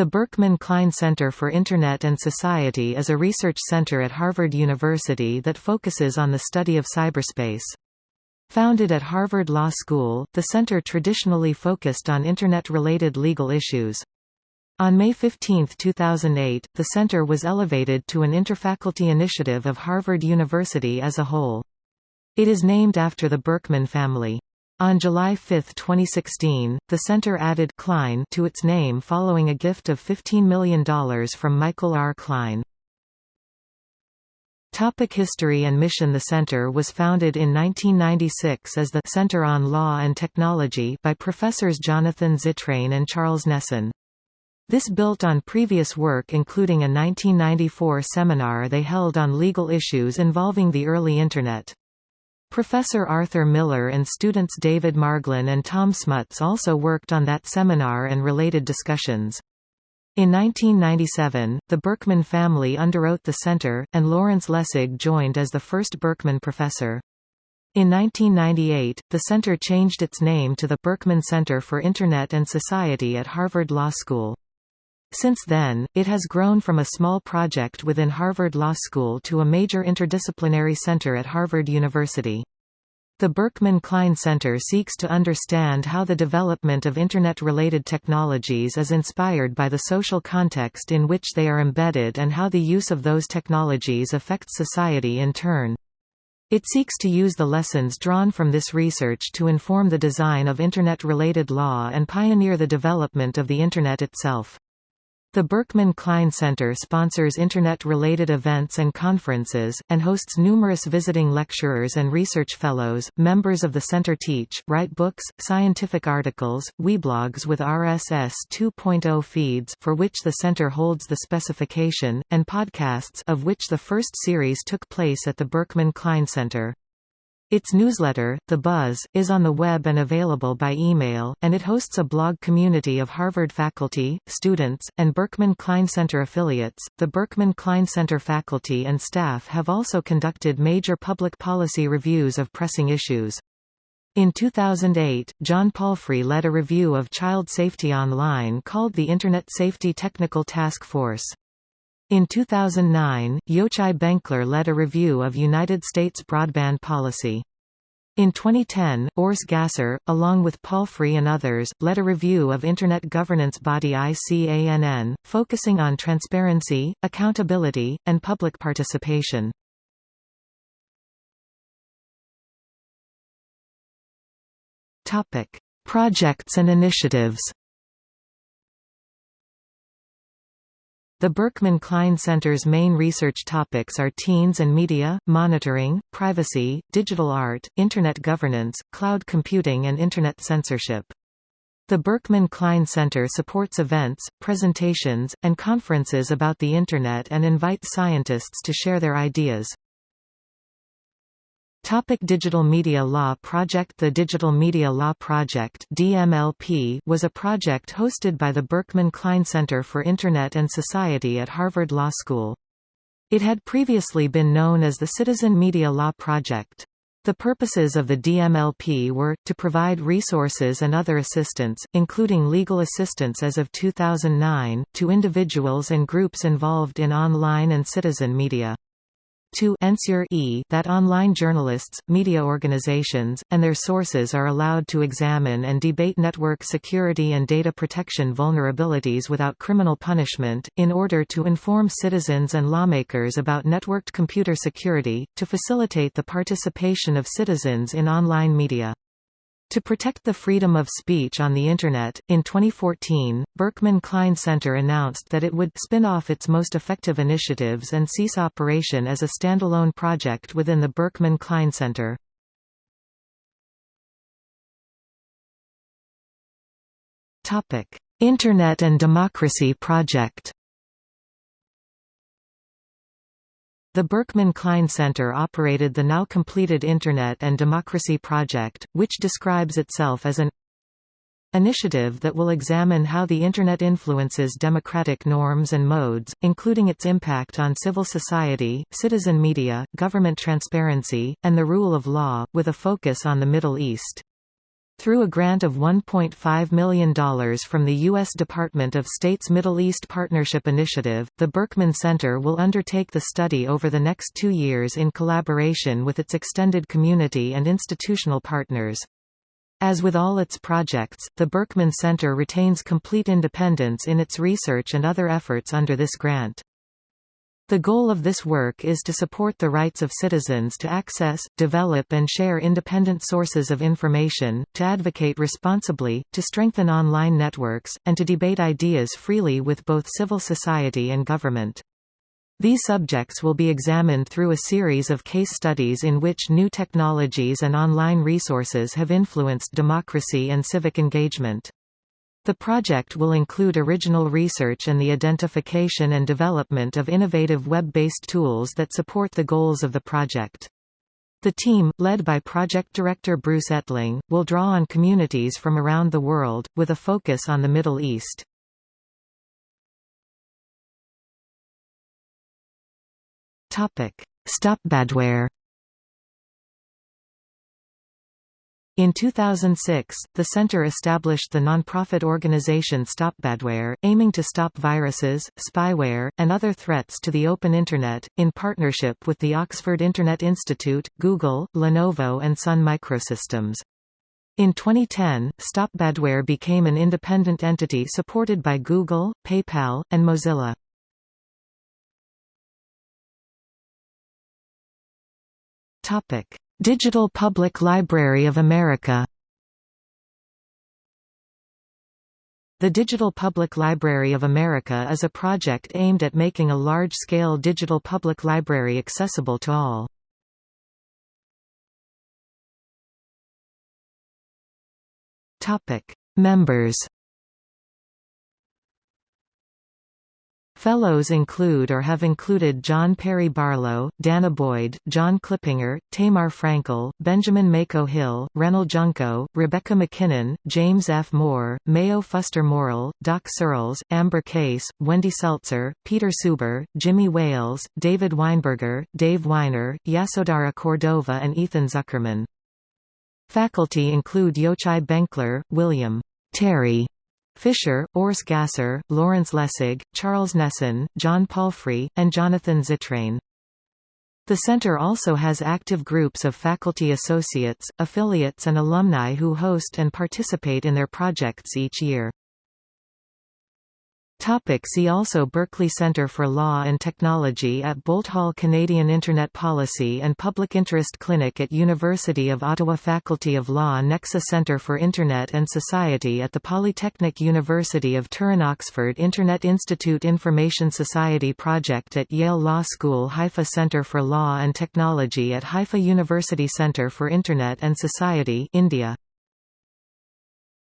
The Berkman Klein Center for Internet and Society is a research center at Harvard University that focuses on the study of cyberspace. Founded at Harvard Law School, the center traditionally focused on Internet-related legal issues. On May 15, 2008, the center was elevated to an interfaculty initiative of Harvard University as a whole. It is named after the Berkman family. On July 5, 2016, the center added Klein to its name following a gift of $15 million from Michael R. Klein. Topic history and mission The center was founded in 1996 as the Center on Law and Technology by professors Jonathan Zittrain and Charles Nesson. This built on previous work including a 1994 seminar they held on legal issues involving the early Internet. Professor Arthur Miller and students David Marglin and Tom Smuts also worked on that seminar and related discussions. In 1997, the Berkman family underwrote the center, and Lawrence Lessig joined as the first Berkman professor. In 1998, the center changed its name to the Berkman Center for Internet and Society at Harvard Law School. Since then, it has grown from a small project within Harvard Law School to a major interdisciplinary center at Harvard University. The Berkman Klein Center seeks to understand how the development of Internet-related technologies is inspired by the social context in which they are embedded and how the use of those technologies affects society in turn. It seeks to use the lessons drawn from this research to inform the design of Internet-related law and pioneer the development of the Internet itself. The Berkman Klein Center sponsors Internet-related events and conferences, and hosts numerous visiting lecturers and research fellows. Members of the center teach, write books, scientific articles, weblogs with RSS 2.0 feeds for which the center holds the specification, and podcasts of which the first series took place at the Berkman Klein Center. Its newsletter, The Buzz, is on the web and available by email, and it hosts a blog community of Harvard faculty, students, and Berkman Klein Center affiliates. The Berkman Klein Center faculty and staff have also conducted major public policy reviews of pressing issues. In 2008, John Palfrey led a review of child safety online called the Internet Safety Technical Task Force. In 2009, Yochai Benkler led a review of United States broadband policy. In 2010, Urs Gasser, along with Palfrey and others, led a review of Internet governance body ICANN, focusing on transparency, accountability, and public participation. Projects and initiatives The Berkman Klein Center's main research topics are teens and media, monitoring, privacy, digital art, Internet governance, cloud computing and Internet censorship. The Berkman Klein Center supports events, presentations, and conferences about the Internet and invites scientists to share their ideas. Topic Digital Media Law Project The Digital Media Law Project DMLP was a project hosted by the Berkman Klein Center for Internet and Society at Harvard Law School. It had previously been known as the Citizen Media Law Project. The purposes of the DMLP were, to provide resources and other assistance, including legal assistance as of 2009, to individuals and groups involved in online and citizen media to ensure e that online journalists, media organizations, and their sources are allowed to examine and debate network security and data protection vulnerabilities without criminal punishment, in order to inform citizens and lawmakers about networked computer security, to facilitate the participation of citizens in online media. To protect the freedom of speech on the Internet, in 2014, Berkman Klein Center announced that it would spin off its most effective initiatives and cease operation as a standalone project within the Berkman Klein Center. Internet and Democracy Project The Berkman Klein Center operated the now completed Internet and Democracy Project, which describes itself as an initiative that will examine how the Internet influences democratic norms and modes, including its impact on civil society, citizen media, government transparency, and the rule of law, with a focus on the Middle East. Through a grant of $1.5 million from the U.S. Department of State's Middle East Partnership Initiative, the Berkman Center will undertake the study over the next two years in collaboration with its extended community and institutional partners. As with all its projects, the Berkman Center retains complete independence in its research and other efforts under this grant. The goal of this work is to support the rights of citizens to access, develop and share independent sources of information, to advocate responsibly, to strengthen online networks, and to debate ideas freely with both civil society and government. These subjects will be examined through a series of case studies in which new technologies and online resources have influenced democracy and civic engagement. The project will include original research and the identification and development of innovative web-based tools that support the goals of the project. The team, led by project director Bruce Etling, will draw on communities from around the world, with a focus on the Middle East. Stopbadware In 2006, the center established the nonprofit organization StopBadware, aiming to stop viruses, spyware, and other threats to the open Internet, in partnership with the Oxford Internet Institute, Google, Lenovo and Sun Microsystems. In 2010, StopBadware became an independent entity supported by Google, PayPal, and Mozilla. Topic: Digital Public Library of America The Digital Public Library of America is a project aimed at making a large-scale digital public library accessible to all. Members Fellows include or have included John Perry Barlow, Dana Boyd, John Clippinger, Tamar Frankel, Benjamin Mako Hill, Reynol Junco, Rebecca MacKinnon, James F. Moore, Mayo Fuster Morell, Doc Searls, Amber Case, Wendy Seltzer, Peter Suber, Jimmy Wales, David Weinberger, Dave Winer, Yasodara Cordova and Ethan Zuckerman. Faculty include Yochai Benkler, William Terry Fisher, Urs Gasser, Lawrence Lessig, Charles Nesson, John Palfrey, and Jonathan Zittrain. The center also has active groups of faculty associates, affiliates and alumni who host and participate in their projects each year. Topic see also Berkeley Center for Law and Technology at Boalt Hall Canadian Internet Policy and Public Interest Clinic at University of Ottawa Faculty of Law Nexa Center for Internet and Society at the Polytechnic University of Turin Oxford Internet Institute Information Society Project at Yale Law School Haifa Center for Law and Technology at Haifa University Center for Internet and Society India